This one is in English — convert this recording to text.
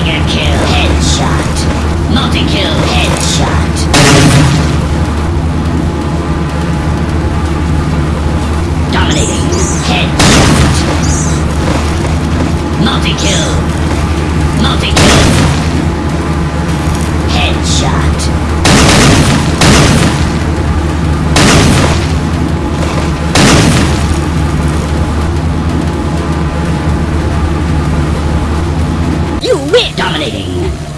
Mega kill. Headshot. Multi-kill. Headshot. Dominating. Headshot. Multi-kill. Multi-kill. You win! Dominating.